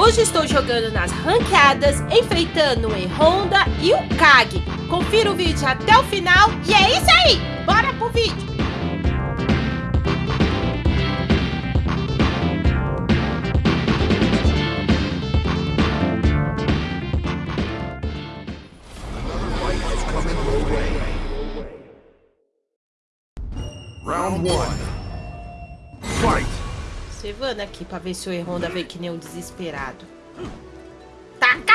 Hoje estou jogando nas ranqueadas, enfrentando o E-Honda e o Kag. Confira o vídeo até o final e é isso aí! Bora pro vídeo! Round 1 Observando aqui pra ver se o Honda veio que nem um desesperado. Taca!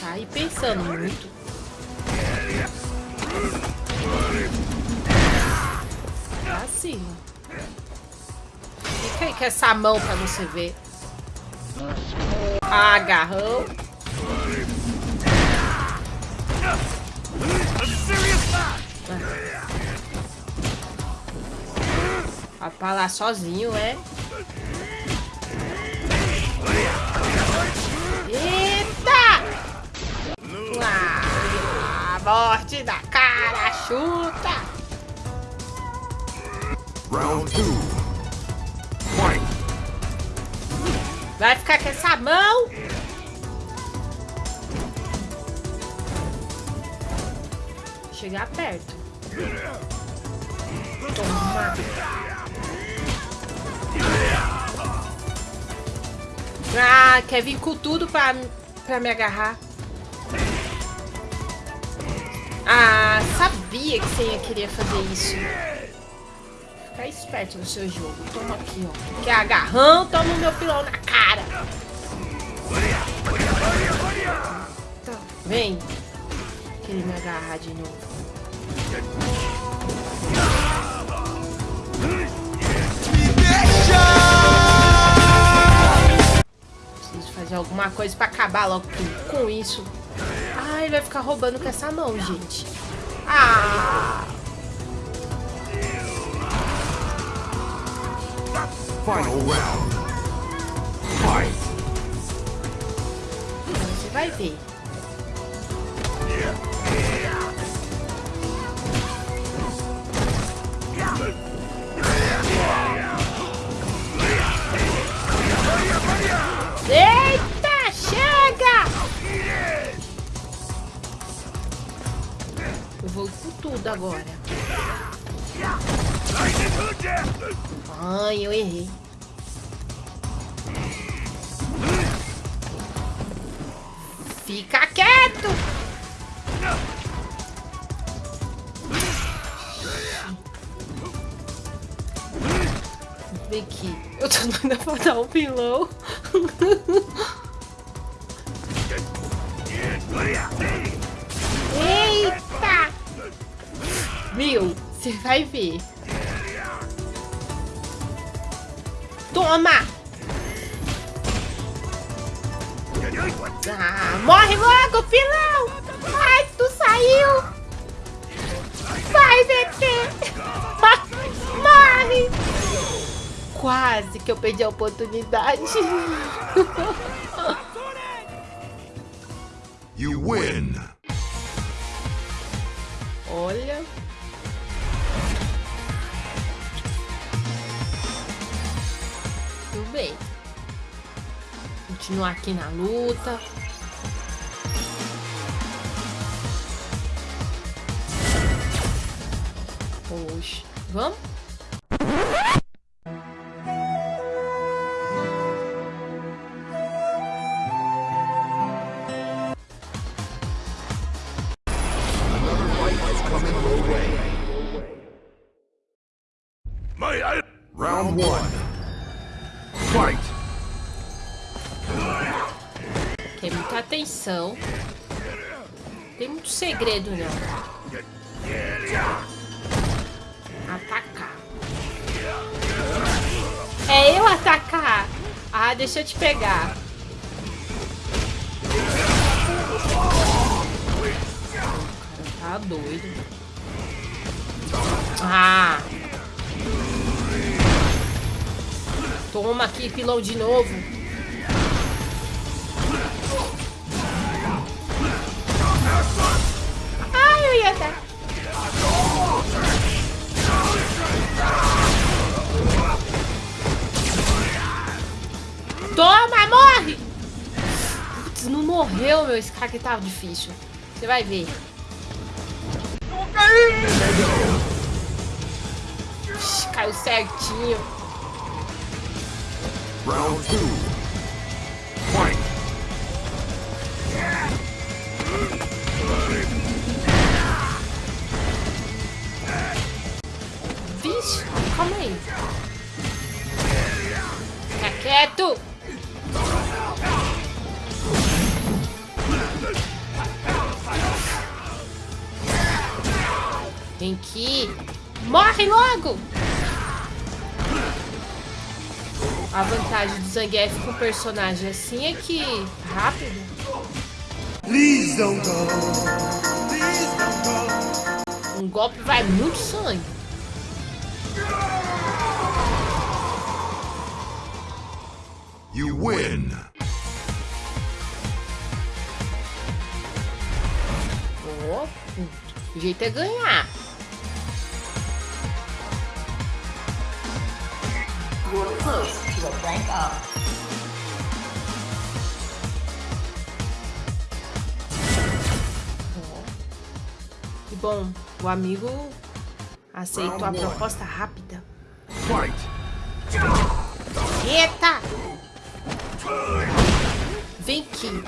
Tá aí pensando muito. Tá assim, ó. Fica aí com essa mão pra você ver. Agarrão. Vai pra lá sozinho, é? Eita! Ah, morte da cara, chuta! Round! Vai ficar com essa mão? Chegar perto. Toma. Ah, quer vir com tudo pra, pra me agarrar. Ah, sabia que você ia querer fazer isso. Fica esperto no seu jogo. Toma aqui, ó. Quer agarrão? Toma o meu pilão na cara. Tá, vem. Querer me agarrar de novo. Alguma coisa pra acabar logo com, com isso. Ai, vai ficar roubando com essa mão, gente. Ah! Final round. Fight! Você vai ver. Agora. Ai, eu errei. Fica quieto! Vem aqui. Eu tô doida pra dar um pilão. Viu? Você vai ver. Toma! Ah, morre logo, pilão! Ai, tu saiu! Vai, VT! Morre! Quase que eu perdi a oportunidade. You win! Olha. Bem. Continuar aqui na luta. Oxe. Vamos? Tem muita atenção. Tem muito segredo, não. Atacar. É eu atacar. Ah, deixa eu te pegar. Tá doido. Ah. Toma aqui, pilão de novo. Morreu, meu. Esse aqui tava difícil. Você vai ver. Ixi, caiu certinho. Round two. Fight. Vixe, calma aí. Fica quieto. Vem aqui. Morre logo. A vantagem do Zangief com personagem assim é que rápido. Um golpe vai muito sangue. You win. O jeito é ganhar. Close to a rank up. Que bom, o amigo aceitou a proposta rápida. Eita! Vem aqui.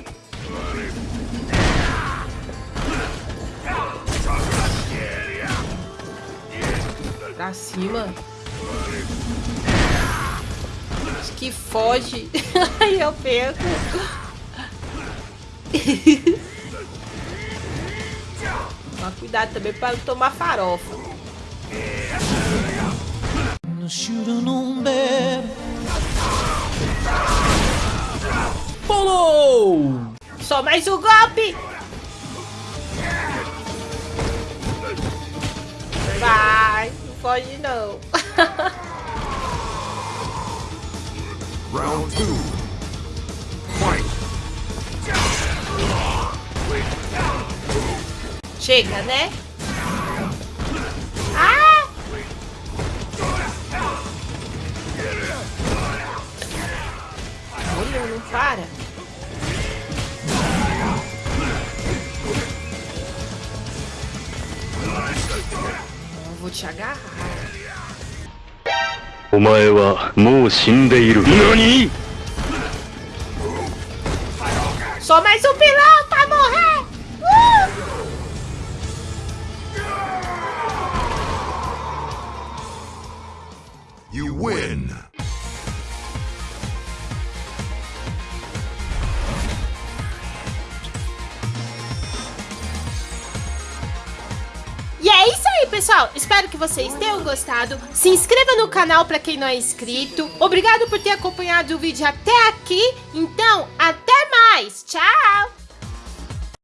Pra cima. Que foge. Aí eu perco. Mas cuidado também para não tomar farofa. Pulou! Só mais um golpe! Vai, não pode não. Round two. Chega, né? Ah! Olha, não para. Vou te agarrar. お前はもう死んでいる。何？ソメソピロータモヘウォー aí, pessoal. Espero que vocês tenham gostado. Se inscreva no canal para quem não é inscrito. Obrigado por ter acompanhado o vídeo até aqui. Então, até mais. Tchau!